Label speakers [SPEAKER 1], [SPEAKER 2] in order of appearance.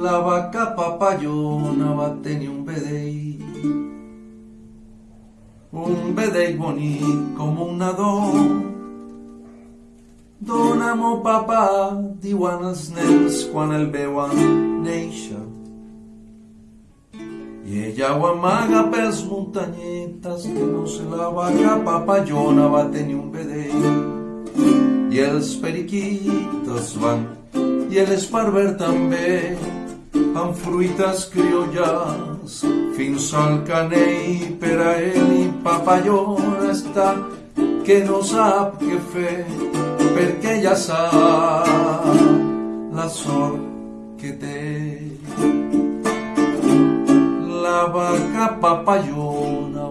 [SPEAKER 1] La vaca papayona va tenir un vedell, un vedell bonic com un nadó. Dóna-m'ho, papà, diuen els nens quan el veuen néixer. I ella ho amaga pels muntanyetes que no sé la vaca papallona va tenir un vedell. I els periquitos van, i l'esparver també, amb fruites criolles fins al canell per a ell i papallona que no sap què fer perquè ja sap la sort que té. La vaca papayona